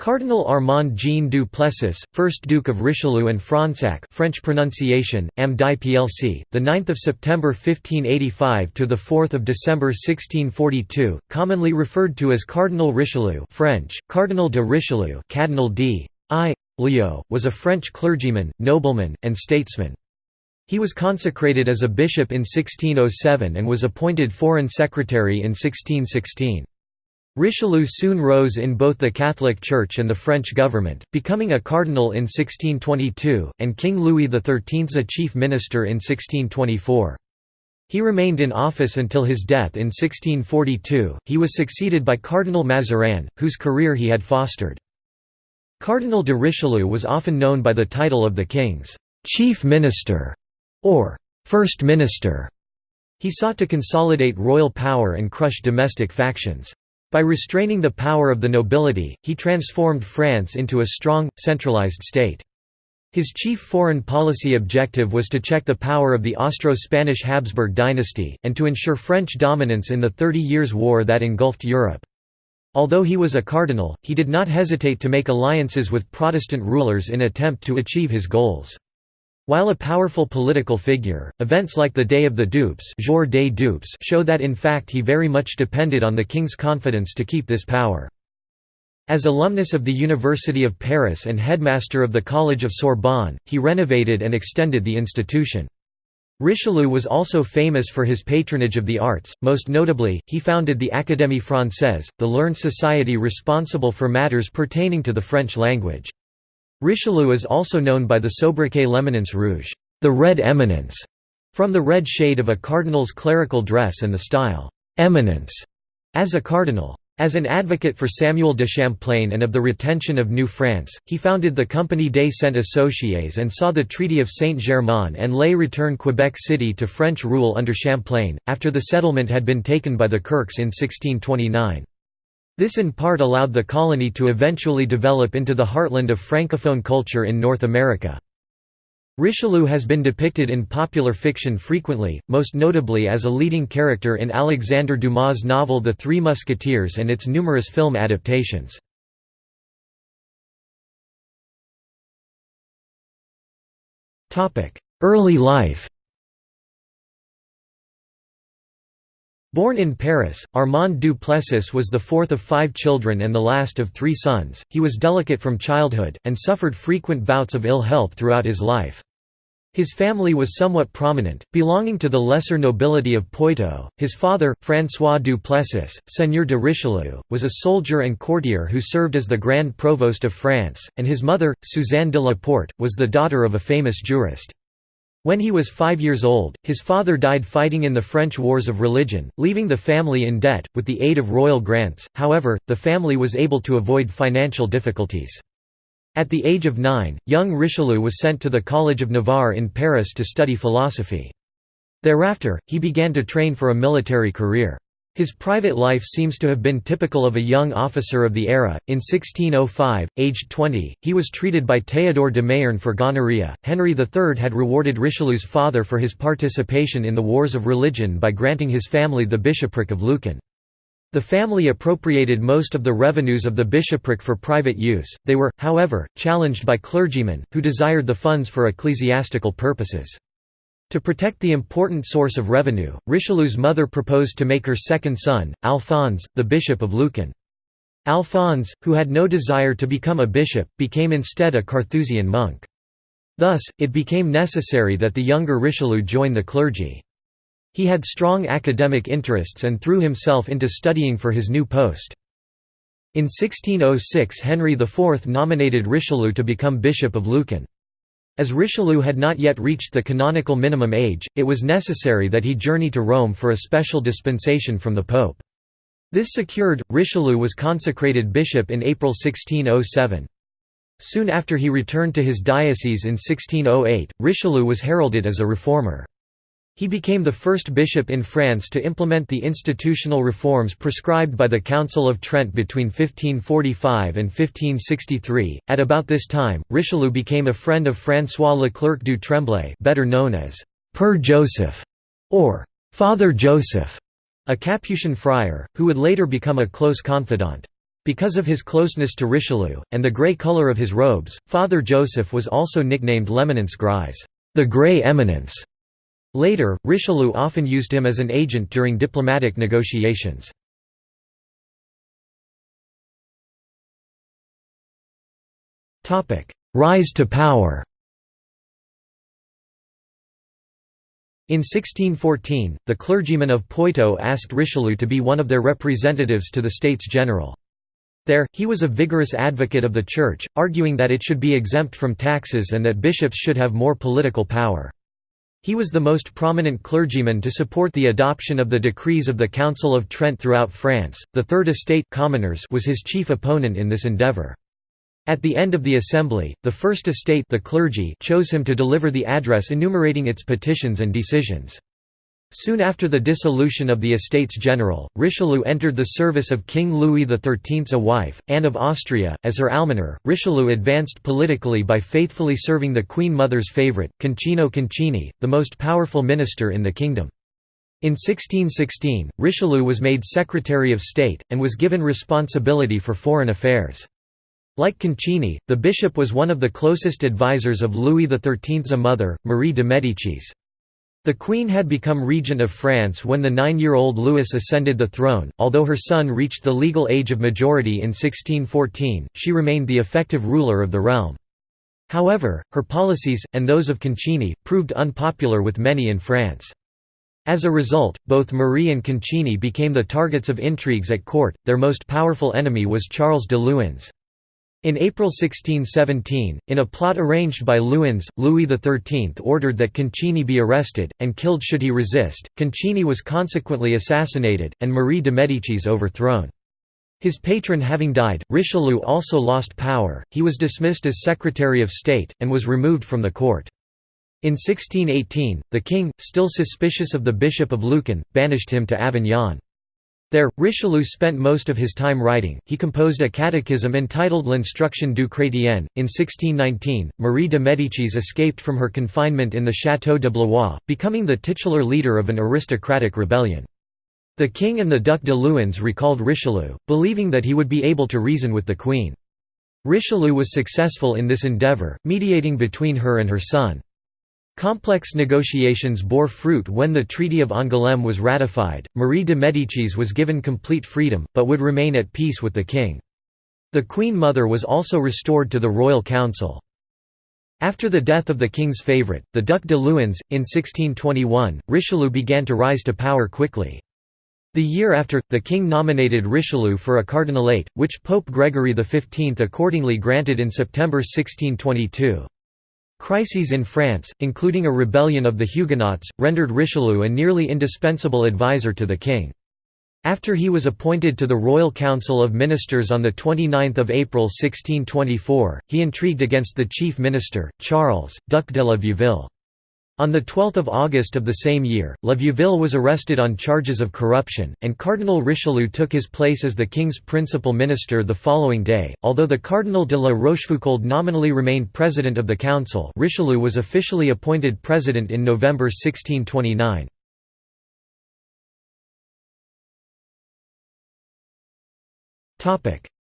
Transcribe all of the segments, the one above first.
Cardinal Armand Jean du Plessis, 1st Duke of Richelieu and Fronsac French pronunciation, Am di plc, 9 September 1585 – to 4 December 1642, commonly referred to as Cardinal Richelieu French, Cardinal de Richelieu Cardinal d. I. Leo, was a French clergyman, nobleman, and statesman. He was consecrated as a bishop in 1607 and was appointed Foreign Secretary in 1616. Richelieu soon rose in both the Catholic Church and the French government, becoming a cardinal in 1622, and King Louis XIII's a chief minister in 1624. He remained in office until his death in 1642. He was succeeded by Cardinal Mazarin, whose career he had fostered. Cardinal de Richelieu was often known by the title of the king's chief minister or first minister. He sought to consolidate royal power and crush domestic factions. By restraining the power of the nobility, he transformed France into a strong, centralized state. His chief foreign policy objective was to check the power of the Austro-Spanish Habsburg dynasty, and to ensure French dominance in the Thirty Years' War that engulfed Europe. Although he was a cardinal, he did not hesitate to make alliances with Protestant rulers in attempt to achieve his goals. While a powerful political figure, events like the Day of the Dupes, Jour des Dupes show that in fact he very much depended on the king's confidence to keep this power. As alumnus of the University of Paris and headmaster of the College of Sorbonne, he renovated and extended the institution. Richelieu was also famous for his patronage of the arts, most notably, he founded the Académie Française, the learned society responsible for matters pertaining to the French language. Richelieu is also known by the sobriquet l'Eminence rouge, the red eminence, from the red shade of a cardinal's clerical dress and the style, eminence, as a cardinal. As an advocate for Samuel de Champlain and of the retention of New France, he founded the Compagnie des Cent-Associés and saw the Treaty of Saint-Germain-en-Laye return Quebec City to French rule under Champlain, after the settlement had been taken by the Kirkes in 1629. This in part allowed the colony to eventually develop into the heartland of Francophone culture in North America. Richelieu has been depicted in popular fiction frequently, most notably as a leading character in Alexandre Dumas' novel The Three Musketeers and its numerous film adaptations. Early life Born in Paris, Armand Duplessis was the fourth of five children and the last of three sons. He was delicate from childhood, and suffered frequent bouts of ill health throughout his life. His family was somewhat prominent, belonging to the lesser nobility of Poitou. His father, François Duplessis, Seigneur de Richelieu, was a soldier and courtier who served as the Grand Provost of France, and his mother, Suzanne de la Porte, was the daughter of a famous jurist. When he was five years old, his father died fighting in the French Wars of Religion, leaving the family in debt. With the aid of royal grants, however, the family was able to avoid financial difficulties. At the age of nine, young Richelieu was sent to the College of Navarre in Paris to study philosophy. Thereafter, he began to train for a military career. His private life seems to have been typical of a young officer of the era. In 1605, aged 20, he was treated by Théodore de Mayerne for gonorrhea. Henry III had rewarded Richelieu's father for his participation in the wars of religion by granting his family the bishopric of Luçon. The family appropriated most of the revenues of the bishopric for private use, they were, however, challenged by clergymen, who desired the funds for ecclesiastical purposes. To protect the important source of revenue, Richelieu's mother proposed to make her second son, Alphonse, the bishop of Luçon. Alphonse, who had no desire to become a bishop, became instead a Carthusian monk. Thus, it became necessary that the younger Richelieu join the clergy. He had strong academic interests and threw himself into studying for his new post. In 1606 Henry IV nominated Richelieu to become Bishop of Luçon. As Richelieu had not yet reached the canonical minimum age, it was necessary that he journey to Rome for a special dispensation from the Pope. This secured, Richelieu was consecrated bishop in April 1607. Soon after he returned to his diocese in 1608, Richelieu was heralded as a reformer. He became the first bishop in France to implement the institutional reforms prescribed by the Council of Trent between 1545 and 1563. At about this time, Richelieu became a friend of François Leclerc du Tremblay, better known as Père Joseph or Father Joseph, a Capuchin friar, who would later become a close confidant. Because of his closeness to Richelieu, and the grey colour of his robes, Father Joseph was also nicknamed L'Eminence Grise the Grey Eminence". Later, Richelieu often used him as an agent during diplomatic negotiations. Rise to power In 1614, the clergymen of Poitou asked Richelieu to be one of their representatives to the States General. There, he was a vigorous advocate of the Church, arguing that it should be exempt from taxes and that bishops should have more political power. He was the most prominent clergyman to support the adoption of the decrees of the Council of Trent throughout France. The Third Estate commoners was his chief opponent in this endeavour. At the end of the assembly, the First Estate the clergy chose him to deliver the address enumerating its petitions and decisions. Soon after the dissolution of the Estates General, Richelieu entered the service of King Louis XIII's wife, Anne of Austria, as her almoner. Richelieu advanced politically by faithfully serving the Queen Mother's favourite, Concino Concini, the most powerful minister in the kingdom. In 1616, Richelieu was made Secretary of State, and was given responsibility for foreign affairs. Like Concini, the bishop was one of the closest advisers of Louis XIII's mother, Marie de Médicis. The Queen had become regent of France when the nine-year-old Louis ascended the throne. Although her son reached the legal age of majority in 1614, she remained the effective ruler of the realm. However, her policies, and those of Concini, proved unpopular with many in France. As a result, both Marie and Concini became the targets of intrigues at court, their most powerful enemy was Charles de Luynes. In April 1617, in a plot arranged by Luynes, Louis XIII ordered that Concini be arrested, and killed should he resist. Concini was consequently assassinated, and Marie de Médicis overthrown. His patron having died, Richelieu also lost power, he was dismissed as Secretary of State, and was removed from the court. In 1618, the king, still suspicious of the Bishop of Luçon, banished him to Avignon. There, Richelieu spent most of his time writing. He composed a catechism entitled L'Instruction du Chrétien. In 1619, Marie de Médicis escaped from her confinement in the Château de Blois, becoming the titular leader of an aristocratic rebellion. The king and the Duc de Luynes recalled Richelieu, believing that he would be able to reason with the queen. Richelieu was successful in this endeavour, mediating between her and her son. Complex negotiations bore fruit when the Treaty of Angoulême was ratified. Marie de Médicis was given complete freedom, but would remain at peace with the king. The Queen Mother was also restored to the royal council. After the death of the king's favourite, the Duc de Luynes, in 1621, Richelieu began to rise to power quickly. The year after, the king nominated Richelieu for a cardinalate, which Pope Gregory XV accordingly granted in September 1622. Crises in France, including a rebellion of the Huguenots, rendered Richelieu a nearly indispensable advisor to the king. After he was appointed to the Royal Council of Ministers on 29 April 1624, he intrigued against the chief minister, Charles, Duc de la Vieuville. On 12 August of the same year, La Vieuville was arrested on charges of corruption, and Cardinal Richelieu took his place as the king's principal minister the following day. Although the Cardinal de la Rochefoucauld nominally remained president of the council, Richelieu was officially appointed president in November 1629.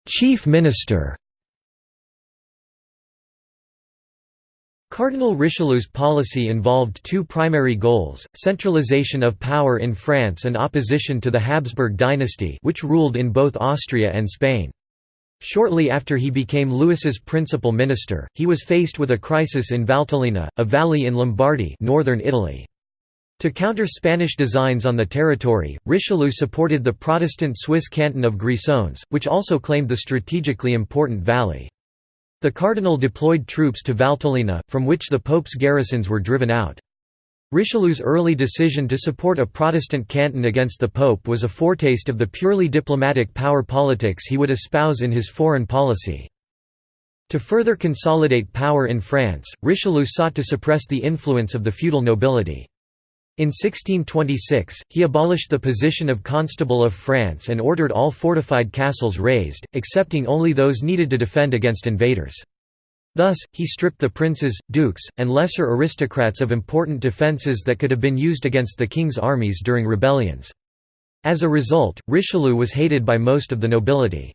Chief minister Cardinal Richelieu's policy involved two primary goals, centralization of power in France and opposition to the Habsburg dynasty which ruled in both Austria and Spain. Shortly after he became Louis's principal minister, he was faced with a crisis in Valtellina, a valley in Lombardy northern Italy. To counter Spanish designs on the territory, Richelieu supported the Protestant Swiss canton of Grisons, which also claimed the strategically important valley. The cardinal deployed troops to Valtellina, from which the pope's garrisons were driven out. Richelieu's early decision to support a Protestant canton against the pope was a foretaste of the purely diplomatic power politics he would espouse in his foreign policy. To further consolidate power in France, Richelieu sought to suppress the influence of the feudal nobility. In 1626, he abolished the position of Constable of France and ordered all fortified castles razed, excepting only those needed to defend against invaders. Thus, he stripped the princes, dukes, and lesser aristocrats of important defences that could have been used against the king's armies during rebellions. As a result, Richelieu was hated by most of the nobility.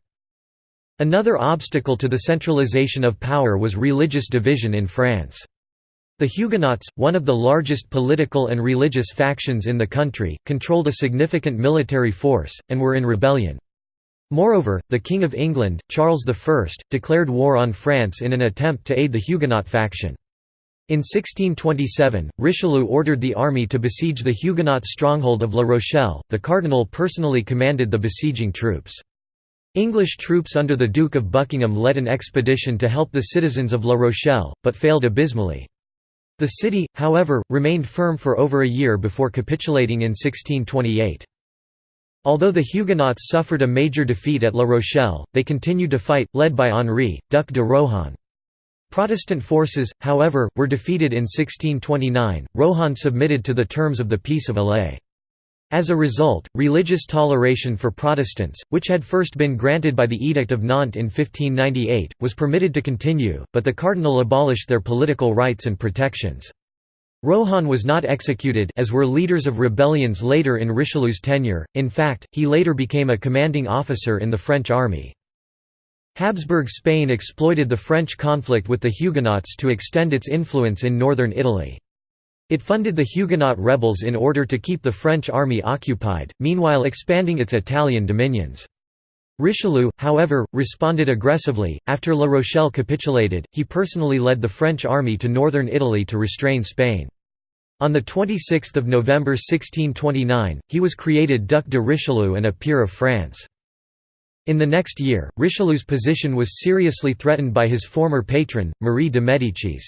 Another obstacle to the centralization of power was religious division in France. The Huguenots, one of the largest political and religious factions in the country, controlled a significant military force, and were in rebellion. Moreover, the King of England, Charles I, declared war on France in an attempt to aid the Huguenot faction. In 1627, Richelieu ordered the army to besiege the Huguenot stronghold of La Rochelle, the cardinal personally commanded the besieging troops. English troops under the Duke of Buckingham led an expedition to help the citizens of La Rochelle, but failed abysmally. The city, however, remained firm for over a year before capitulating in 1628. Although the Huguenots suffered a major defeat at La Rochelle, they continued to fight, led by Henri, Duc de Rohan. Protestant forces, however, were defeated in 1629. Rohan submitted to the terms of the Peace of Alais. As a result, religious toleration for Protestants, which had first been granted by the Edict of Nantes in 1598, was permitted to continue, but the cardinal abolished their political rights and protections. Rohan was not executed as were leaders of rebellions later in Richelieu's tenure, in fact, he later became a commanding officer in the French army. Habsburg Spain exploited the French conflict with the Huguenots to extend its influence in northern Italy. It funded the Huguenot rebels in order to keep the French army occupied, meanwhile expanding its Italian dominions. Richelieu, however, responded aggressively. After La Rochelle capitulated, he personally led the French army to northern Italy to restrain Spain. On 26 November 1629, he was created Duc de Richelieu and a peer of France. In the next year, Richelieu's position was seriously threatened by his former patron, Marie de Médicis.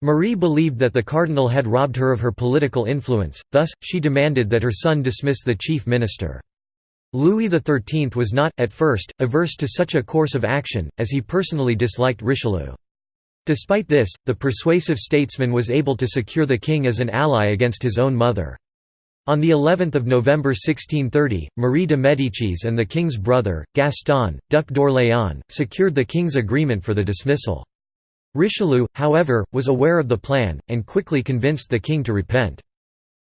Marie believed that the cardinal had robbed her of her political influence, thus, she demanded that her son dismiss the chief minister. Louis XIII was not, at first, averse to such a course of action, as he personally disliked Richelieu. Despite this, the persuasive statesman was able to secure the king as an ally against his own mother. On the 11th of November 1630, Marie de Médicis and the king's brother, Gaston, Duc d'Orléans, secured the king's agreement for the dismissal. Richelieu, however, was aware of the plan, and quickly convinced the king to repent.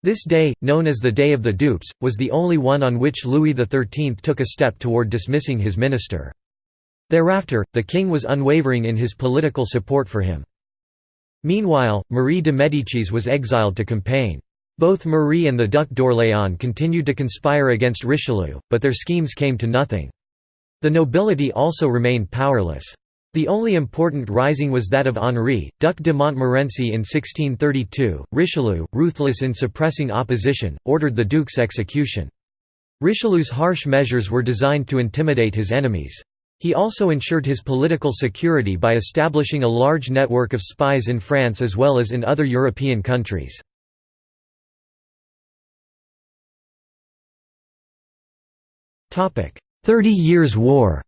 This day, known as the Day of the Dupes, was the only one on which Louis XIII took a step toward dismissing his minister. Thereafter, the king was unwavering in his political support for him. Meanwhile, Marie de Médicis was exiled to Compiègne. Both Marie and the Duc d'Orléans continued to conspire against Richelieu, but their schemes came to nothing. The nobility also remained powerless. The only important rising was that of Henri, Duc de Montmorency in 1632. Richelieu, ruthless in suppressing opposition, ordered the duke's execution. Richelieu's harsh measures were designed to intimidate his enemies. He also ensured his political security by establishing a large network of spies in France as well as in other European countries. Thirty Years' War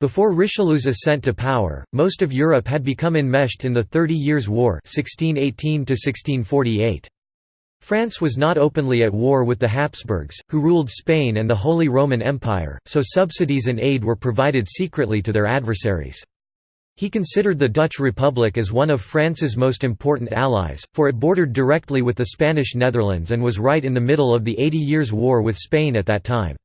Before Richelieu's ascent to power, most of Europe had become enmeshed in the Thirty Years' War 1618 France was not openly at war with the Habsburgs, who ruled Spain and the Holy Roman Empire, so subsidies and aid were provided secretly to their adversaries. He considered the Dutch Republic as one of France's most important allies, for it bordered directly with the Spanish Netherlands and was right in the middle of the Eighty Years' War with Spain at that time.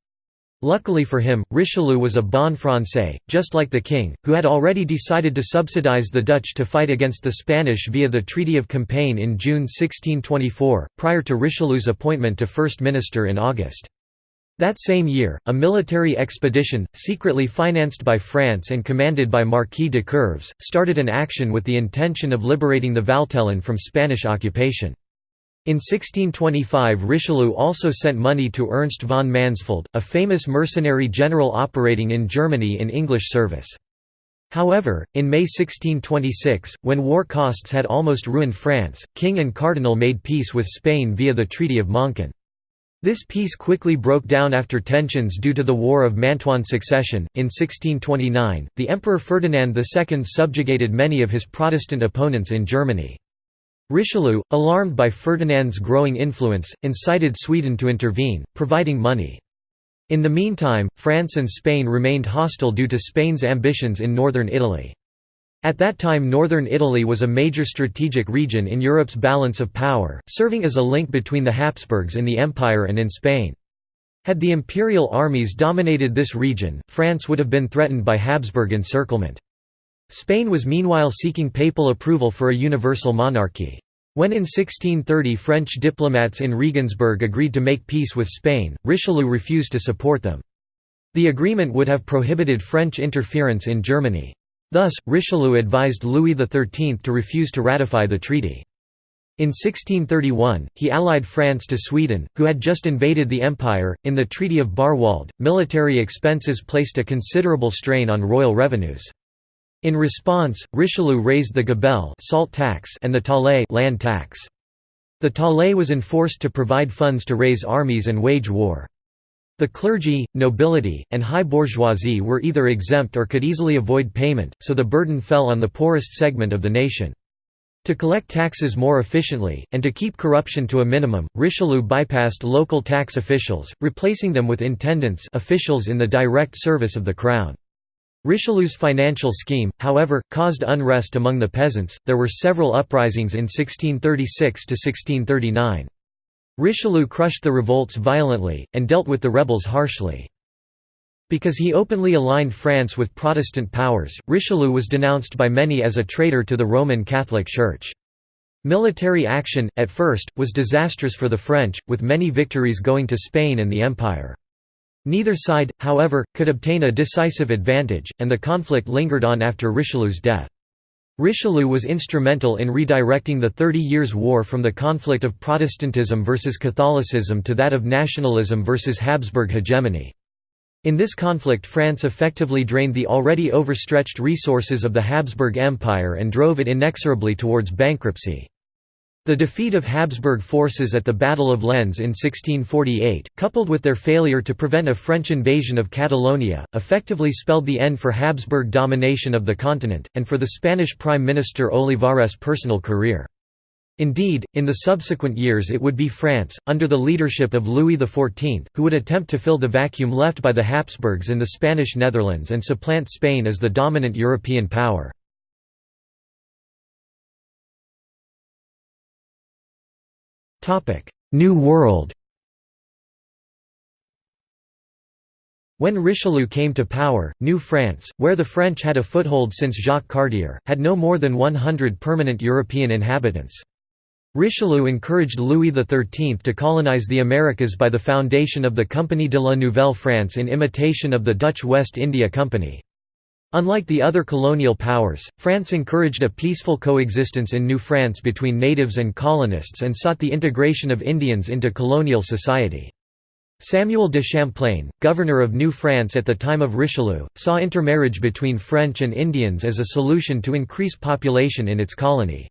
Luckily for him, Richelieu was a bon français, just like the king, who had already decided to subsidize the Dutch to fight against the Spanish via the Treaty of Compiègne in June 1624, prior to Richelieu's appointment to First Minister in August. That same year, a military expedition, secretly financed by France and commanded by Marquis de Coeuvres, started an action with the intention of liberating the Valtelin from Spanish occupation. In 1625 Richelieu also sent money to Ernst von Mansfeld, a famous mercenary general operating in Germany in English service. However, in May 1626, when war costs had almost ruined France, king and cardinal made peace with Spain via the Treaty of Monzón. This peace quickly broke down after tensions due to the War of Mantuan succession. In 1629, the Emperor Ferdinand II subjugated many of his Protestant opponents in Germany. Richelieu, alarmed by Ferdinand's growing influence, incited Sweden to intervene, providing money. In the meantime, France and Spain remained hostile due to Spain's ambitions in northern Italy. At that time northern Italy was a major strategic region in Europe's balance of power, serving as a link between the Habsburgs in the empire and in Spain. Had the imperial armies dominated this region, France would have been threatened by Habsburg encirclement. Spain was meanwhile seeking papal approval for a universal monarchy. When in 1630 French diplomats in Regensburg agreed to make peace with Spain, Richelieu refused to support them. The agreement would have prohibited French interference in Germany. Thus, Richelieu advised Louis XIII to refuse to ratify the treaty. In 1631, he allied France to Sweden, who had just invaded the empire. In the Treaty of Bärwalde, military expenses placed a considerable strain on royal revenues. In response, Richelieu raised the gabelle salt tax and the taille land tax. The taille was enforced to provide funds to raise armies and wage war. The clergy, nobility, and high bourgeoisie were either exempt or could easily avoid payment, so the burden fell on the poorest segment of the nation. To collect taxes more efficiently, and to keep corruption to a minimum, Richelieu bypassed local tax officials, replacing them with intendants officials in the direct service of the crown. Richelieu's financial scheme, however, caused unrest among the peasants. There were several uprisings in 1636 to 1639. Richelieu crushed the revolts violently, and dealt with the rebels harshly. Because he openly aligned France with Protestant powers, Richelieu was denounced by many as a traitor to the Roman Catholic Church. Military action, at first, was disastrous for the French, with many victories going to Spain and the Empire. Neither side, however, could obtain a decisive advantage, and the conflict lingered on after Richelieu's death. Richelieu was instrumental in redirecting the Thirty Years' War from the conflict of Protestantism versus Catholicism to that of nationalism versus Habsburg hegemony. In this conflict France effectively drained the already overstretched resources of the Habsburg Empire and drove it inexorably towards bankruptcy. The defeat of Habsburg forces at the Battle of Lens in 1648, coupled with their failure to prevent a French invasion of Catalonia, effectively spelled the end for Habsburg domination of the continent, and for the Spanish Prime Minister Olivares' personal career. Indeed, in the subsequent years it would be France, under the leadership of Louis XIV, who would attempt to fill the vacuum left by the Habsburgs in the Spanish Netherlands and supplant Spain as the dominant European power. New World When Richelieu came to power, New France, where the French had a foothold since Jacques Cartier, had no more than 100 permanent European inhabitants. Richelieu encouraged Louis XIII to colonize the Americas by the foundation of the Compagnie de la Nouvelle France in imitation of the Dutch West India Company. Unlike the other colonial powers, France encouraged a peaceful coexistence in New France between natives and colonists and sought the integration of Indians into colonial society. Samuel de Champlain, governor of New France at the time of Richelieu, saw intermarriage between French and Indians as a solution to increase population in its colony.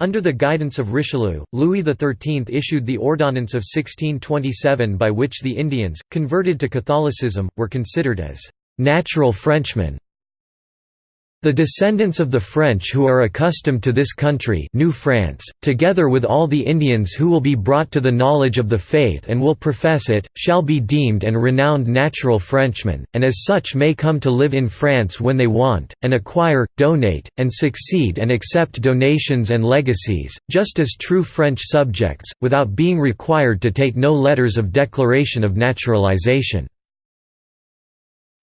Under the guidance of Richelieu, Louis XIII issued the Ordonnance of 1627 by which the Indians, converted to Catholicism, were considered as «natural Frenchmen» The descendants of the French who are accustomed to this country New France, together with all the Indians who will be brought to the knowledge of the faith and will profess it, shall be deemed and renowned natural Frenchmen, and as such may come to live in France when they want, and acquire, donate, and succeed and accept donations and legacies, just as true French subjects, without being required to take no letters of declaration of naturalization.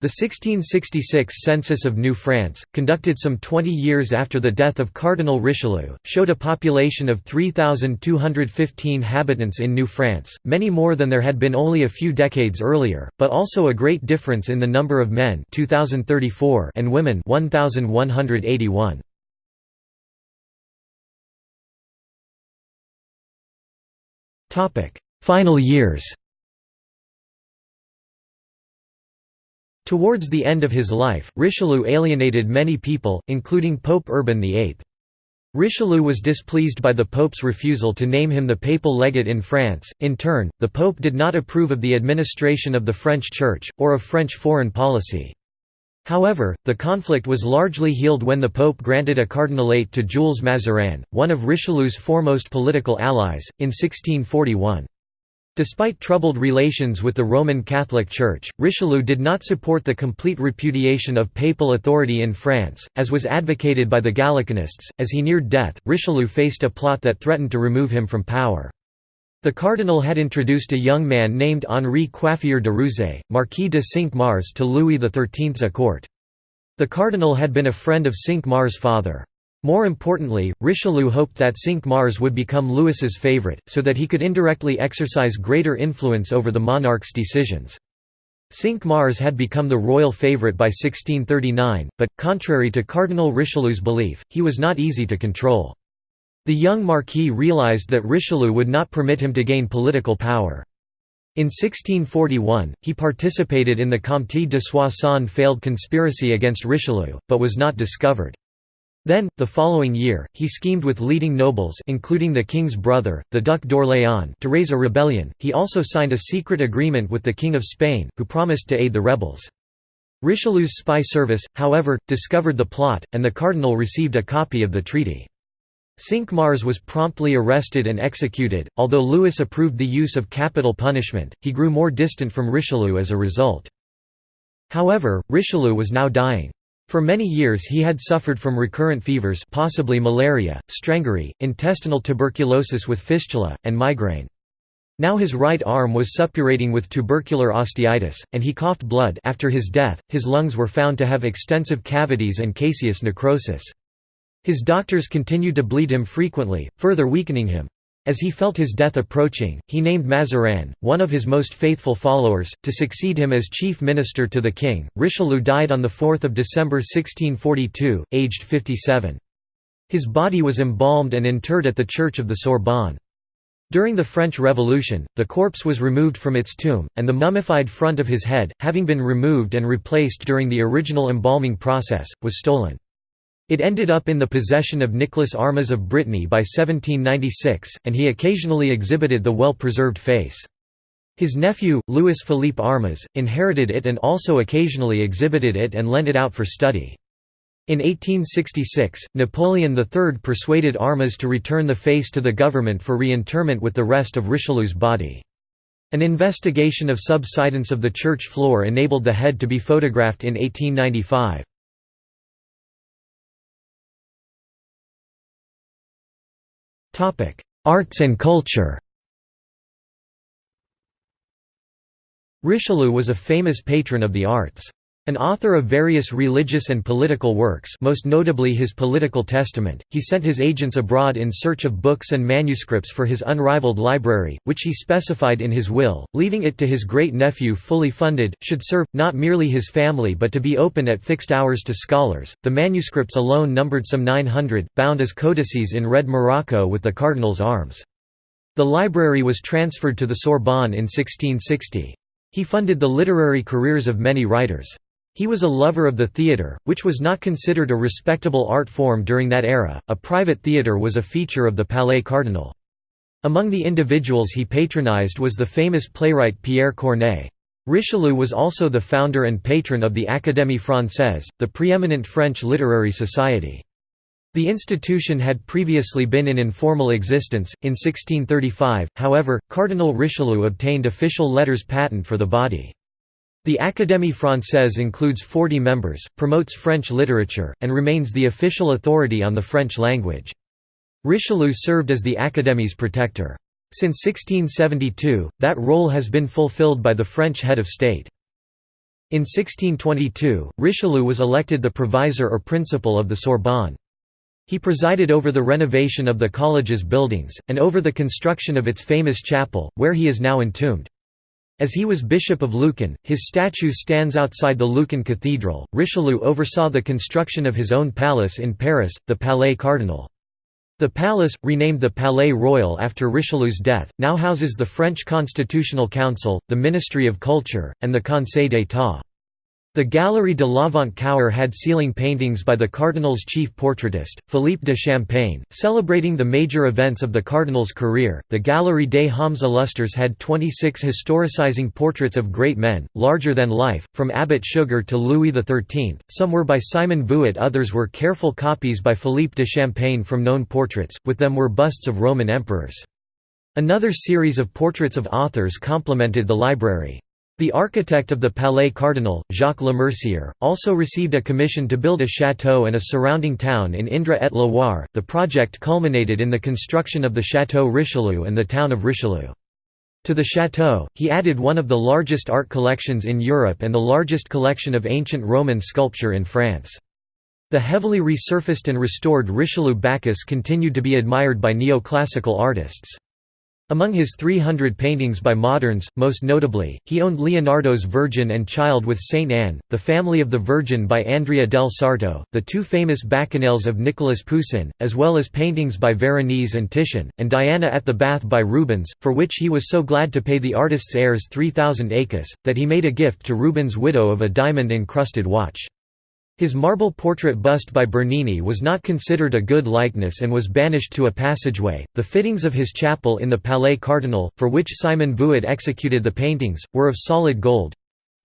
The 1666 census of New France, conducted some 20 years after the death of Cardinal Richelieu, showed a population of 3,215 habitants in New France, many more than there had been only a few decades earlier, but also a great difference in the number of men 2,034 and women 1,181. Final years Towards the end of his life, Richelieu alienated many people, including Pope Urban VIII. Richelieu was displeased by the Pope's refusal to name him the papal legate in France. In turn, the Pope did not approve of the administration of the French Church, or of French foreign policy. However, the conflict was largely healed when the Pope granted a cardinalate to Jules Mazarin, one of Richelieu's foremost political allies, in 1641. Despite troubled relations with the Roman Catholic Church, Richelieu did not support the complete repudiation of papal authority in France, as was advocated by the Gallicanists. As he neared death, Richelieu faced a plot that threatened to remove him from power. The cardinal had introduced a young man named Henri Coiffier de Ruzé, Marquis de Cinq-Mars to Louis XIII's court. The cardinal had been a friend of Cinq-Mars' father. More importantly, Richelieu hoped that Cinq-Mars would become Louis's favourite, so that he could indirectly exercise greater influence over the monarch's decisions. Cinq-Mars had become the royal favourite by 1639, but, contrary to Cardinal Richelieu's belief, he was not easy to control. The young Marquis realised that Richelieu would not permit him to gain political power. In 1641, he participated in the Comte de Soissons failed conspiracy against Richelieu, but was not discovered. Then, the following year, he schemed with leading nobles including the king's brother, the Duc d'Orléans to raise a rebellion. He also signed a secret agreement with the King of Spain, who promised to aid the rebels. Richelieu's spy service, however, discovered the plot, and the cardinal received a copy of the treaty. Cinq-Mars was promptly arrested and executed. Although Louis approved the use of capital punishment, he grew more distant from Richelieu as a result. However, Richelieu was now dying. For many years he had suffered from recurrent fevers possibly malaria, strangury, intestinal tuberculosis with fistula, and migraine. Now his right arm was suppurating with tubercular osteitis, and he coughed blood after his death, his lungs were found to have extensive cavities and caseous necrosis. His doctors continued to bleed him frequently, further weakening him. As he felt his death approaching, he named Mazarin, one of his most faithful followers, to succeed him as chief minister to the king. Richelieu died on 4 December 1642, aged 57. His body was embalmed and interred at the Church of the Sorbonne. During the French Revolution, the corpse was removed from its tomb, and the mummified front of his head, having been removed and replaced during the original embalming process, was stolen. It ended up in the possession of Nicholas Armez of Brittany by 1796, and he occasionally exhibited the well-preserved face. His nephew, Louis Philippe Armez, inherited it and also occasionally exhibited it and lent it out for study. In 1866, Napoleon III persuaded Armez to return the face to the government for reinterment with the rest of Richelieu's body. An investigation of subsidence of the church floor enabled the head to be photographed in 1895. Arts and culture Richelieu was a famous patron of the arts. An author of various religious and political works most notably his political testament, he sent his agents abroad in search of books and manuscripts for his unrivaled library, which he specified in his will, leaving it to his great-nephew fully funded, should serve, not merely his family but to be open at fixed hours to scholars. The manuscripts alone numbered some 900, bound as codices in red morocco with the cardinal's arms. The library was transferred to the Sorbonne in 1660. He funded the literary careers of many writers. He was a lover of the theatre, which was not considered a respectable art form during that era. A private theatre was a feature of the Palais Cardinal. Among the individuals he patronized was the famous playwright Pierre Corneille. Richelieu was also the founder and patron of the Académie Française, the preeminent French literary society. The institution had previously been in informal existence. In 1635, however, Cardinal Richelieu obtained official letters patent for the body. The Académie Française includes 40 members, promotes French literature, and remains the official authority on the French language. Richelieu served as the Académie's protector. Since 1672, that role has been fulfilled by the French head of state. In 1622, Richelieu was elected the provisor or principal of the Sorbonne. He presided over the renovation of the college's buildings, and over the construction of its famous chapel, where he is now entombed. As he was Bishop of Luçon, his statue stands outside the Luçon Cathedral. Richelieu oversaw the construction of his own palace in Paris, the Palais Cardinal. The palace, renamed the Palais Royal after Richelieu's death, now houses the French Constitutional Council, the Ministry of Culture, and the Conseil d'État. The Galerie de l'Avant-Cour had ceiling paintings by the Cardinal's chief portraitist, Philippe de Champaigne, celebrating the major events of the Cardinal's career. The Galerie des Hommes Illustres had 26 historicizing portraits of great men, larger than life, from Abbot Suger to Louis XIII. Some were by Simon Vouet, others were careful copies by Philippe de Champaigne from known portraits, with them were busts of Roman emperors. Another series of portraits of authors complemented the library. The architect of the Palais Cardinal, Jacques Lemercier, also received a commission to build a château and a surrounding town in Indre-et-Loire. The project culminated in the construction of the Château Richelieu and the town of Richelieu. To the château, he added one of the largest art collections in Europe and the largest collection of ancient Roman sculpture in France. The heavily resurfaced and restored Richelieu Bacchus continued to be admired by neoclassical artists. Among his 300 paintings by moderns, most notably, he owned Leonardo's Virgin and Child with Saint Anne, The Family of the Virgin by Andrea del Sarto, the two famous Bacchanals of Nicolas Poussin, as well as paintings by Veronese and Titian, and Diana at the Bath by Rubens, for which he was so glad to pay the artist's heirs 3,000 écus, that he made a gift to Rubens' widow of a diamond-encrusted watch. His marble portrait bust by Bernini was not considered a good likeness and was banished to a passageway. The fittings of his chapel in the Palais Cardinal, for which Simon Vouet executed the paintings, were of solid gold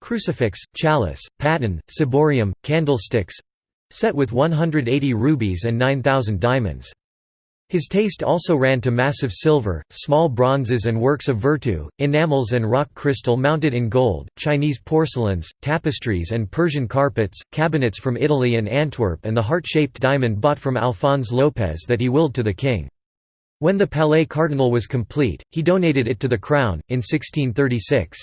crucifix, chalice, paten, ciborium, candlesticks set with 180 rubies and 9,000 diamonds. His taste also ran to massive silver, small bronzes and works of virtu, enamels and rock crystal mounted in gold, Chinese porcelains, tapestries and Persian carpets, cabinets from Italy and Antwerp and the heart-shaped diamond bought from Alphonse Lopez that he willed to the king. When the Palais Cardinal was complete, he donated it to the crown, in 1636.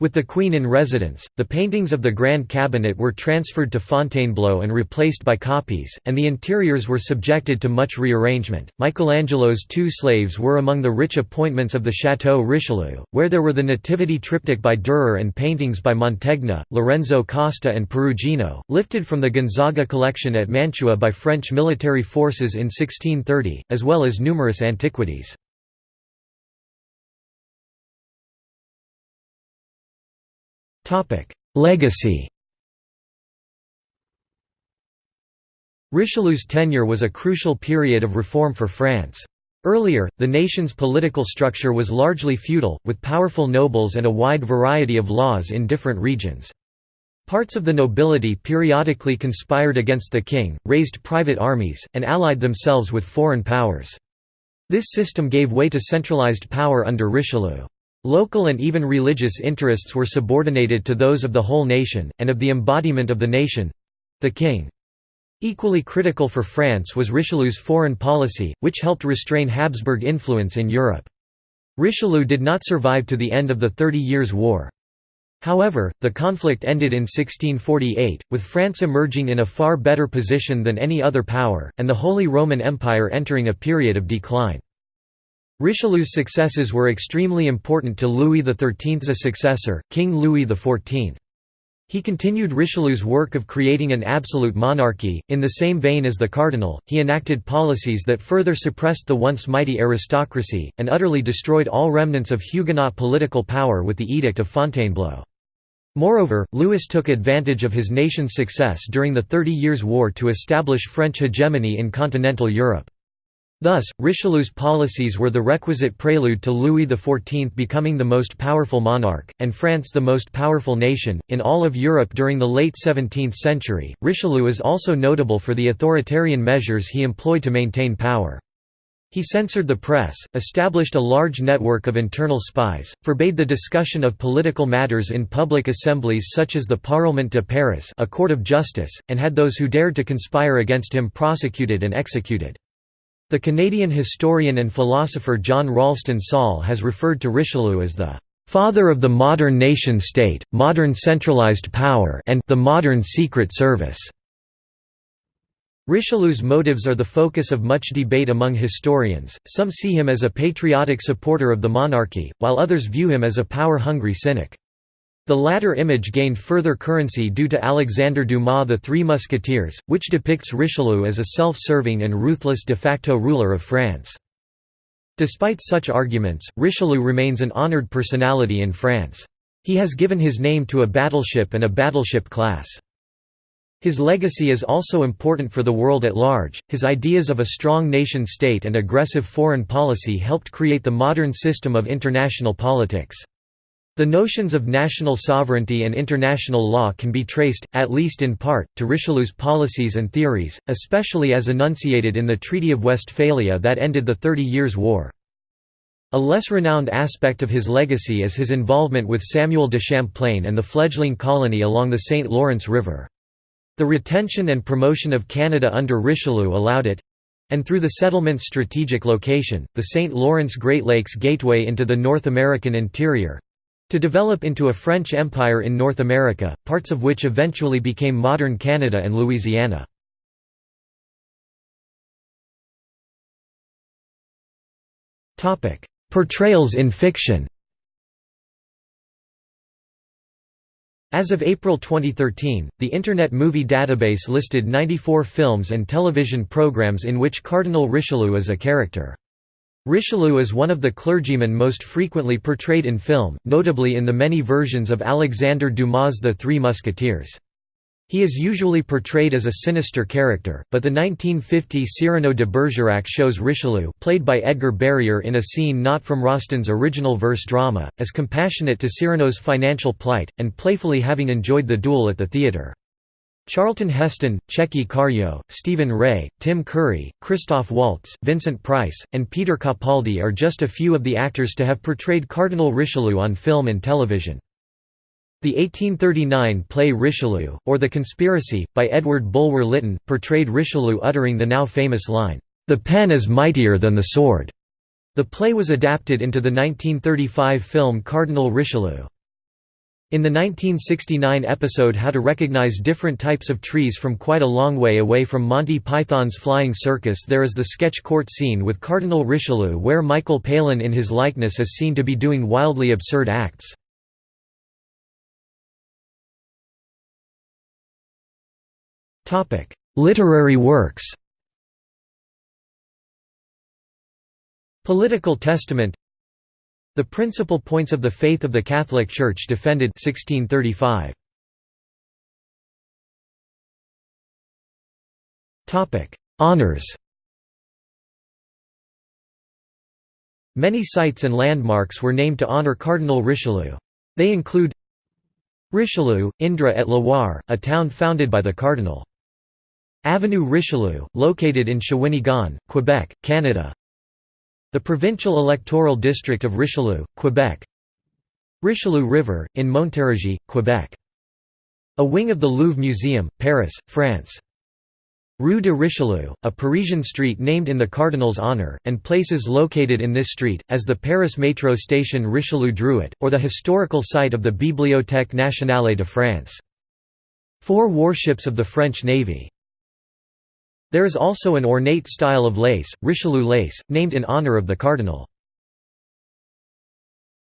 With the Queen in residence, the paintings of the Grand Cabinet were transferred to Fontainebleau and replaced by copies, and the interiors were subjected to much rearrangement. Michelangelo's two slaves were among the rich appointments of the Château Richelieu, where there were the Nativity triptych by Dürer and paintings by Mantegna, Lorenzo Costa, and Perugino, lifted from the Gonzaga collection at Mantua by French military forces in 1630, as well as numerous antiquities. Legacy Richelieu's tenure was a crucial period of reform for France. Earlier, the nation's political structure was largely feudal, with powerful nobles and a wide variety of laws in different regions. Parts of the nobility periodically conspired against the king, raised private armies, and allied themselves with foreign powers. This system gave way to centralized power under Richelieu. Local and even religious interests were subordinated to those of the whole nation, and of the embodiment of the nation—the king. Equally critical for France was Richelieu's foreign policy, which helped restrain Habsburg influence in Europe. Richelieu did not survive to the end of the Thirty Years' War. However, the conflict ended in 1648, with France emerging in a far better position than any other power, and the Holy Roman Empire entering a period of decline. Richelieu's successes were extremely important to Louis XIII's successor, King Louis XIV. He continued Richelieu's work of creating an absolute monarchy. In the same vein as the cardinal, he enacted policies that further suppressed the once mighty aristocracy, and utterly destroyed all remnants of Huguenot political power with the Edict of Fontainebleau. Moreover, Louis took advantage of his nation's success during the Thirty Years' War to establish French hegemony in continental Europe. Thus, Richelieu's policies were the requisite prelude to Louis XIV becoming the most powerful monarch, and France the most powerful nation, in all of Europe during the late 17th century. Richelieu is also notable for the authoritarian measures he employed to maintain power. He censored the press, established a large network of internal spies, forbade the discussion of political matters in public assemblies such as the Parlement de Paris a court of justice, and had those who dared to conspire against him prosecuted and executed. The Canadian historian and philosopher John Ralston Saul has referred to Richelieu as the "...father of the modern nation-state, modern centralized power and the modern secret service." Richelieu's motives are the focus of much debate among historians, some see him as a patriotic supporter of the monarchy, while others view him as a power-hungry cynic. The latter image gained further currency due to Alexandre Dumas' The Three Musketeers, which depicts Richelieu as a self-serving and ruthless de facto ruler of France. Despite such arguments, Richelieu remains an honored personality in France. He has given his name to a battleship and a battleship class. His legacy is also important for the world at large. His ideas of a strong nation state and aggressive foreign policy helped create the modern system of international politics. The notions of national sovereignty and international law can be traced, at least in part, to Richelieu's policies and theories, especially as enunciated in the Treaty of Westphalia that ended the Thirty Years' War. A less renowned aspect of his legacy is his involvement with Samuel de Champlain and the fledgling colony along the St. Lawrence River. The retention and promotion of Canada under Richelieu allowed it—and through the settlement's strategic location, the St. Lawrence Great Lakes gateway into the North American interior—to develop into a French empire in North America, parts of which eventually became modern Canada and Louisiana. Portrayals in fiction As of April 2013, the Internet Movie Database listed 94 films and television programs in which Cardinal Richelieu is a character. Richelieu is one of the clergymen most frequently portrayed in film, notably in the many versions of Alexandre Dumas' The Three Musketeers. He is usually portrayed as a sinister character, but the 1950 Cyrano de Bergerac shows Richelieu played by Edgar Barrier in a scene not from Rostand's original verse drama, as compassionate to Cyrano's financial plight, and playfully having enjoyed the duel at the theatre. Charlton Heston, Tchéky Karyo, Stephen Rea, Tim Curry, Christoph Waltz, Vincent Price, and Peter Capaldi are just a few of the actors to have portrayed Cardinal Richelieu on film and television. The 1839 play Richelieu, or The Conspiracy, by Edward Bulwer Lytton, portrayed Richelieu uttering the now famous line, "'The pen is mightier than the sword'". The play was adapted into the 1935 film Cardinal Richelieu. In the 1969 episode How to Recognize Different Types of Trees from quite a long way away from Monty Python's Flying Circus there is the sketch court scene with Cardinal Richelieu where Michael Palin in his likeness is seen to be doing wildly absurd acts. Literary works Political Testament The Principal Points of the Faith of the Catholic Church defended 1635. Honours Many sites and landmarks were named to honour Cardinal Richelieu. They include Richelieu, Indre et Loire, a town founded by the cardinal. Avenue Richelieu, located in Shawinigan, Quebec, Canada The provincial electoral district of Richelieu, Quebec. Richelieu River, in Montérégie, Quebec. A wing of the Louvre Museum, Paris, France. Rue de Richelieu, a Parisian street named in the Cardinal's honour, and places located in this street, as the Paris metro station Richelieu-Drouot, or the historical site of the Bibliothèque nationale de France. Four warships of the French Navy there is also an ornate style of lace, Richelieu lace, named in honour of the cardinal.